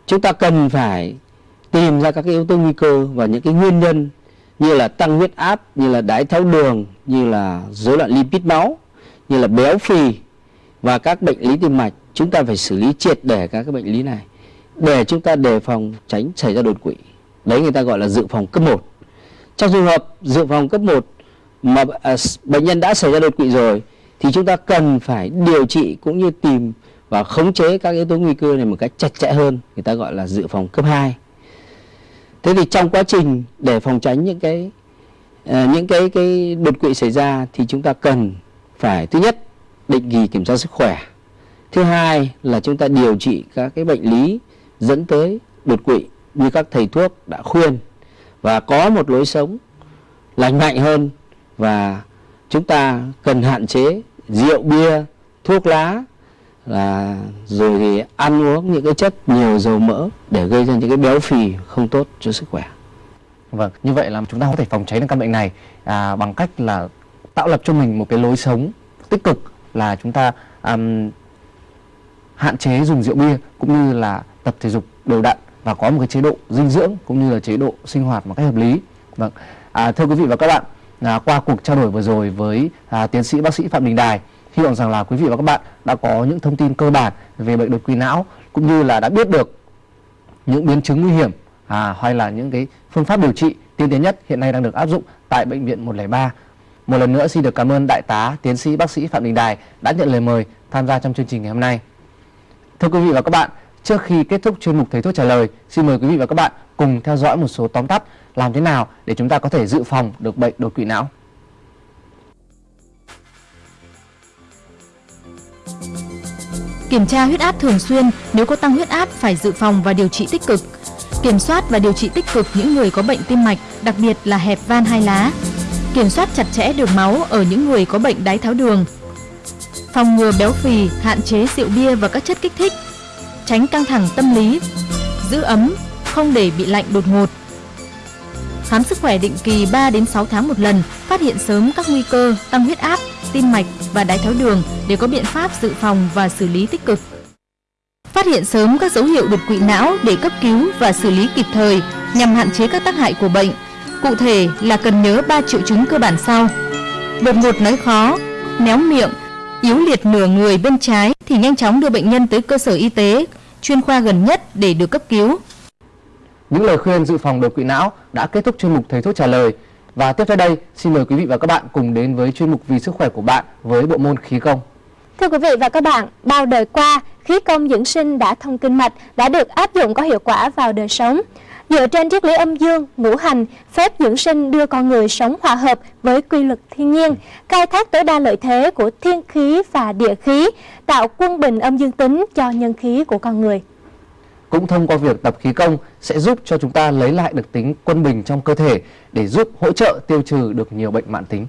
Chúng ta cần phải tìm ra các cái yếu tố nguy cơ và những cái nguyên nhân như là tăng huyết áp, như là đái tháo đường, như là rối loạn lipid máu, như là béo phì và các bệnh lý tim mạch. Chúng ta phải xử lý triệt để các cái bệnh lý này để chúng ta đề phòng tránh xảy ra đột quỵ. Đấy người ta gọi là dự phòng cấp 1. Trong trường hợp dự phòng cấp 1 mà à, bệnh nhân đã xảy ra đột quỵ rồi thì chúng ta cần phải điều trị cũng như tìm và khống chế các yếu tố nguy cơ này một cách chặt chẽ hơn, người ta gọi là dự phòng cấp 2. Thế thì trong quá trình để phòng tránh những cái uh, những cái cái đột quỵ xảy ra thì chúng ta cần phải thứ nhất định kỳ kiểm tra sức khỏe. Thứ hai là chúng ta điều trị các cái bệnh lý dẫn tới đột quỵ như các thầy thuốc đã khuyên và có một lối sống lành mạnh hơn và chúng ta cần hạn chế rượu bia, thuốc lá là rồi thì ăn uống những cái chất nhiều dầu mỡ để gây ra những cái béo phì không tốt cho sức khỏe. Vâng, như vậy là chúng ta có thể phòng tránh được căn bệnh này à, bằng cách là tạo lập cho mình một cái lối sống tích cực là chúng ta um, hạn chế dùng rượu bia cũng như là tập thể dục đều đặn và có một cái chế độ dinh dưỡng cũng như là chế độ sinh hoạt một cách hợp lý. Vâng, à, thưa quý vị và các bạn, à, qua cuộc trao đổi vừa rồi với à, tiến sĩ bác sĩ Phạm Đình Đài hy vọng rằng là quý vị và các bạn đã có những thông tin cơ bản về bệnh đột quỵ não cũng như là đã biết được những biến chứng nguy hiểm à, hay là những cái phương pháp điều trị tiên tiến nhất hiện nay đang được áp dụng tại bệnh viện 103. Một lần nữa xin được cảm ơn đại tá tiến sĩ bác sĩ Phạm Đình Đài đã nhận lời mời tham gia trong chương trình ngày hôm nay. Thưa quý vị và các bạn, trước khi kết thúc chuyên mục thầy thuốc trả lời, xin mời quý vị và các bạn cùng theo dõi một số tóm tắt làm thế nào để chúng ta có thể dự phòng được bệnh đột quỵ não. Kiểm tra huyết áp thường xuyên, nếu có tăng huyết áp phải dự phòng và điều trị tích cực. Kiểm soát và điều trị tích cực những người có bệnh tim mạch, đặc biệt là hẹp van hai lá. Kiểm soát chặt chẽ đường máu ở những người có bệnh đái tháo đường. Phòng ngừa béo phì, hạn chế rượu bia và các chất kích thích. Tránh căng thẳng tâm lý, giữ ấm, không để bị lạnh đột ngột. Khám sức khỏe định kỳ 3 đến 6 tháng một lần, phát hiện sớm các nguy cơ tăng huyết áp, tim mạch và đái tháo đường để có biện pháp dự phòng và xử lý tích cực. Phát hiện sớm các dấu hiệu đột quỵ não để cấp cứu và xử lý kịp thời nhằm hạn chế các tác hại của bệnh. Cụ thể là cần nhớ 3 triệu chứng cơ bản sau. Đột ngột nói khó, méo miệng, yếu liệt nửa người bên trái thì nhanh chóng đưa bệnh nhân tới cơ sở y tế chuyên khoa gần nhất để được cấp cứu. Những lời khuyên dự phòng đột quỵ não đã kết thúc chuyên mục Thầy thuốc trả lời. Và tiếp theo đây, xin mời quý vị và các bạn cùng đến với chuyên mục Vì sức khỏe của bạn với bộ môn khí công. Thưa quý vị và các bạn, bao đời qua, khí công dưỡng sinh đã thông kinh mạch đã được áp dụng có hiệu quả vào đời sống. Dựa trên triết lý âm dương, ngũ hành, phép dưỡng sinh đưa con người sống hòa hợp với quy luật thiên nhiên, khai thác tối đa lợi thế của thiên khí và địa khí, tạo quân bình âm dương tính cho nhân khí của con người. Cũng thông qua việc tập khí công sẽ giúp cho chúng ta lấy lại được tính quân bình trong cơ thể để giúp hỗ trợ tiêu trừ được nhiều bệnh mãn tính.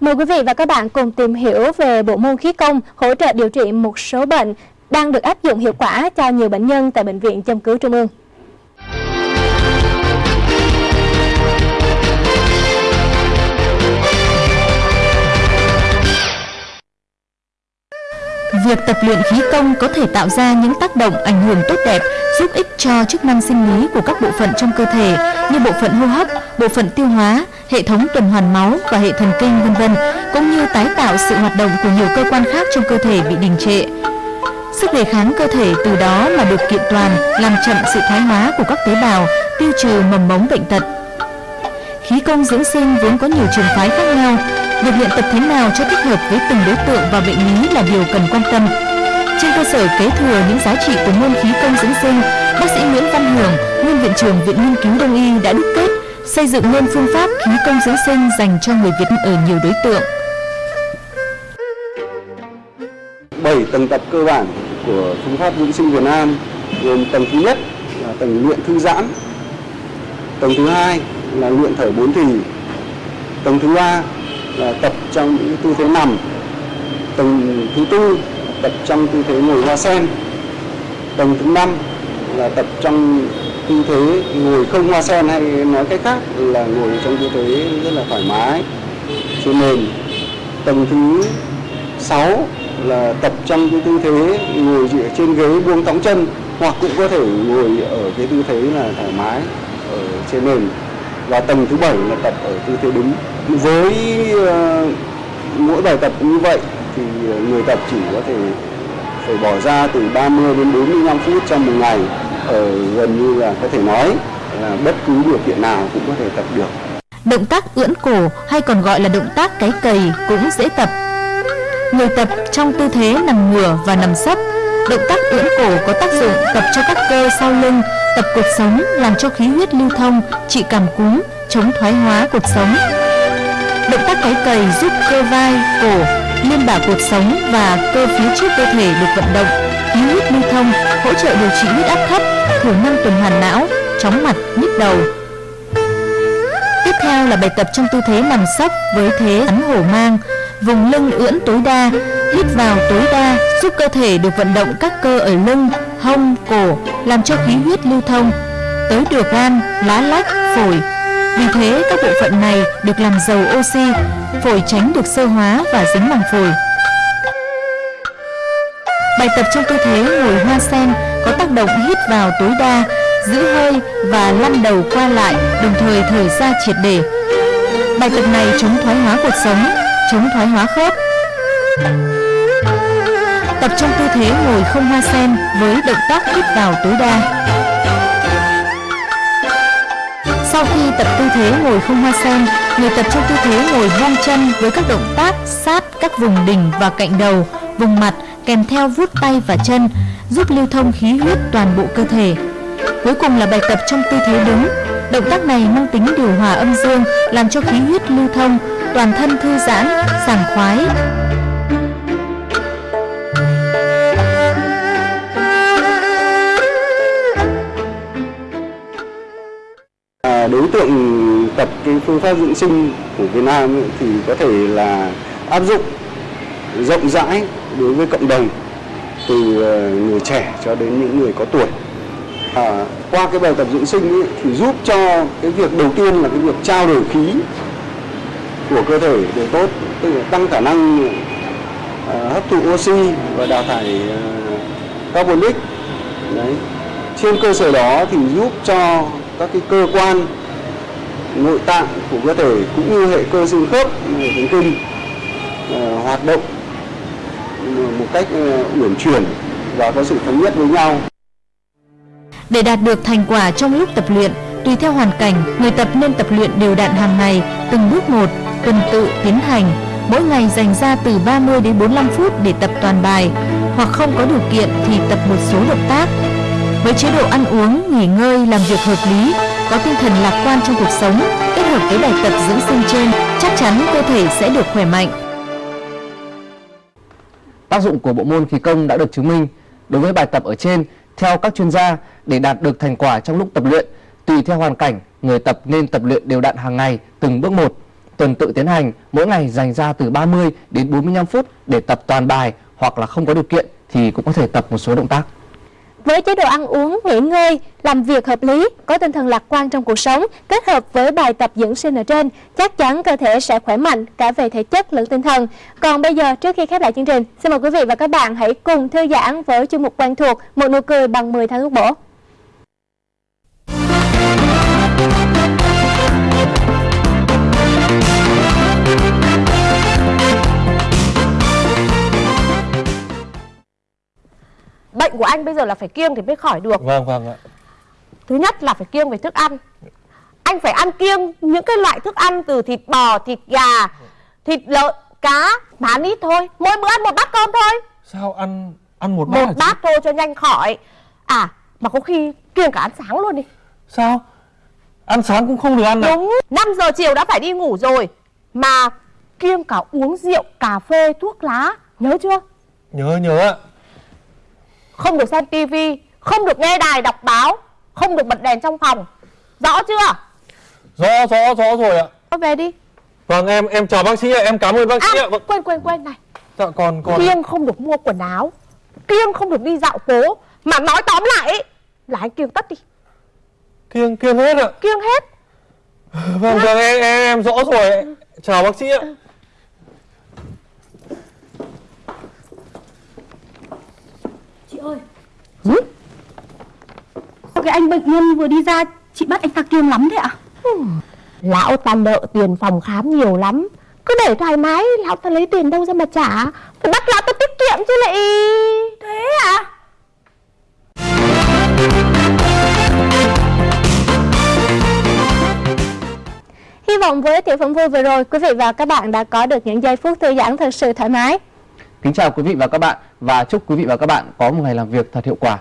Mời quý vị và các bạn cùng tìm hiểu về bộ môn khí công hỗ trợ điều trị một số bệnh đang được áp dụng hiệu quả cho nhiều bệnh nhân tại Bệnh viện Châm cứu Trung ương. Việc tập luyện khí công có thể tạo ra những tác động ảnh hưởng tốt đẹp, giúp ích cho chức năng sinh lý của các bộ phận trong cơ thể như bộ phận hô hấp, bộ phận tiêu hóa, hệ thống tuần hoàn máu và hệ thần kinh vân vân, cũng như tái tạo sự hoạt động của nhiều cơ quan khác trong cơ thể bị đình trệ. Sức đề kháng cơ thể từ đó mà được kiện toàn, làm chậm sự thoái hóa của các tế bào, tiêu trừ mầm mống bệnh tật. Khí công dưỡng sinh vốn có nhiều trường phái khác nhau, Việc luyện tập thế nào cho thích hợp với từng đối tượng và bệnh lý là điều cần quan tâm. Trên cơ sở kế thừa những giá trị của môn khí công dưỡng sinh, bác sĩ Nguyễn Văn Hưởng, nguyên viện trưởng Viện Nghiên cứu Đông y đã đúc kết xây dựng nên phương pháp khí công dưỡng sinh dành cho người Việt ở nhiều đối tượng. 7 tầng tập cơ bản của phương pháp dưỡng sinh Việt Nam gồm tầng thứ nhất là tầng luyện thư giãn, tầng thứ hai là luyện thở bốn thì, tầng thứ ba là tập trong những tư thế nằm, tầng thứ tư tập trong tư thế ngồi hoa sen, tầng thứ năm là tập trong tư thế ngồi không hoa sen hay nói cách khác là ngồi trong tư thế rất là thoải mái trên nền tầng thứ sáu là tập trong cái tư thế ngồi trên ghế buông thõng chân hoặc cũng có thể ngồi ở cái tư thế là thoải mái, ở trên nền và tầng thứ bảy là tập ở tư thế đứng với ờ, mỗi bài tập như vậy thì người tập chỉ có thể phải bỏ ra từ 30 đến 45 phút trong một ngày ở gần như là có thể nói là bất cứ điều kiện nào cũng có thể tập được. Động tác ưỡn cổ hay còn gọi là động tác cái cầy cũng dễ tập. Người tập trong tư thế nằm ngửa và nằm sấp. Động tác ưỡn cổ có tác dụng tập cho các cơ sau lưng, tập cột sống làm cho khí huyết lưu thông, trị cảm cúm, chống thoái hóa cột sống. Động tác cái cầy giúp cơ vai, cổ, liên bả cột sống và cơ phía trước cơ thể được vận động, khí huyết lưu thông, hỗ trợ điều trị huyết áp thấp, thiểu năng tuần hoàn não, chóng mặt, nhức đầu. Tiếp theo là bài tập trong tư thế nằm sấp với thế ấn hổ mang, vùng lưng ưỡn tối đa, hít vào tối đa giúp cơ thể được vận động các cơ ở lưng, hông, cổ, làm cho khí huyết lưu thông, tới được gan, lá lách, phổi, vì thế các bộ phận này được làm giàu oxy, phổi tránh được sơ hóa và dính màng phổi. Bài tập trong tư thế ngồi hoa sen có tác động hít vào tối đa, giữ hơi và lăn đầu qua lại, đồng thời thở ra triệt để. Bài tập này chống thoái hóa cuộc sống, chống thoái hóa khớp. Tập trong tư thế ngồi không hoa sen với động tác hít vào tối đa. Sau khi tập tư thế ngồi không hoa sen, người tập trong tư thế ngồi buông chân với các động tác sát các vùng đỉnh và cạnh đầu, vùng mặt kèm theo vuốt tay và chân, giúp lưu thông khí huyết toàn bộ cơ thể. Cuối cùng là bài tập trong tư thế đứng. Động tác này mang tính điều hòa âm dương, làm cho khí huyết lưu thông, toàn thân thư giãn, sảng khoái, đối tượng tập cái phương pháp dưỡng sinh của Việt Nam thì có thể là áp dụng rộng rãi đối với cộng đồng từ ờ, người trẻ cho đến những người có tuổi. À, qua cái bài tập dưỡng sinh ấy, thì giúp cho cái việc đầu tiên là cái việc trao đổi khí của cơ thể để tốt, tức là tăng khả năng uh, hấp thụ oxy và đào thải uh, carbonic. Đấy. Trên cơ sở đó thì giúp cho các cái cơ quan nội tạng của cơ thể cũng như hệ cơ xương khớp, hệ thần kinh uh, hoạt động ờ, một cách uh, uyển chuyển và có sự thống nhất với nhau. Để đạt được thành quả trong lúc tập luyện, tùy theo hoàn cảnh, người tập nên tập luyện đều đặn hàng ngày, từng bước một, tuần tự tiến hành. Mỗi ngày dành ra từ 30 đến 45 phút để tập toàn bài, hoặc không có điều kiện thì tập một số động tác. Với chế độ ăn uống, nghỉ ngơi, làm việc hợp lý, có tinh thần lạc quan trong cuộc sống, kết hợp với bài tập dưỡng sinh trên, chắc chắn cơ thể sẽ được khỏe mạnh. Tác dụng của bộ môn khí công đã được chứng minh. Đối với bài tập ở trên, theo các chuyên gia, để đạt được thành quả trong lúc tập luyện, tùy theo hoàn cảnh, người tập nên tập luyện đều đặn hàng ngày, từng bước một. Tuần tự tiến hành, mỗi ngày dành ra từ 30 đến 45 phút để tập toàn bài hoặc là không có điều kiện thì cũng có thể tập một số động tác. Với chế độ ăn uống, nghỉ ngơi, làm việc hợp lý, có tinh thần lạc quan trong cuộc sống, kết hợp với bài tập dưỡng sinh ở trên, chắc chắn cơ thể sẽ khỏe mạnh cả về thể chất lẫn tinh thần. Còn bây giờ, trước khi khép lại chương trình, xin mời quý vị và các bạn hãy cùng thư giãn với chương mục quen thuộc Một nụ cười bằng 10 tháng thuốc bổ. Bệnh của anh bây giờ là phải kiêng thì mới khỏi được. Vâng vâng ạ. Thứ nhất là phải kiêng về thức ăn. Anh phải ăn kiêng những cái loại thức ăn từ thịt bò, thịt gà, thịt lợn, cá Bán ít thôi, mỗi bữa ăn một bát cơm thôi. Sao ăn ăn một bát Một bát thôi cho nhanh khỏi. À mà có khi kiêng cả ăn sáng luôn đi. Sao? Ăn sáng cũng không được ăn à? Đúng, 5 giờ chiều đã phải đi ngủ rồi. Mà kiêng cả uống rượu, cà phê, thuốc lá. Nhớ chưa? Nhớ nhớ ạ Không được xem tivi Không được nghe đài đọc báo Không được bật đèn trong phòng. Rõ chưa? Rõ rõ rõ rồi ạ. Thôi về đi. Vâng em em chào bác sĩ ạ Em cảm ơn bác sĩ à, ạ. Vâng. Quên quên quên này. Dạ còn còn Kiêng không được mua quần áo Kiêng không được đi dạo phố. Mà nói tóm lại ấy, là anh kiêng tất đi. Kiêng kiêng hết ạ. Kiêng hết. Vâng vâng em, em, em rõ rồi Chào bác sĩ ạ Chị ơi ừ? Sao cái anh bệnh nhân vừa đi ra Chị bắt anh ta kiêng lắm thế ạ? Lão ta nợ tiền phòng khám nhiều lắm. Cứ để thoải mái Lão ta lấy tiền đâu ra mà trả. Phải bắt lão ta tiết kiệm chứ lại. Thế à Hy vọng với tiểu phẩm vui vừa rồi, quý vị và các bạn đã có được những giây phút thư giãn thật sự thoải mái. Kính chào quý vị và các bạn và chúc quý vị và các bạn có một ngày làm việc thật hiệu quả.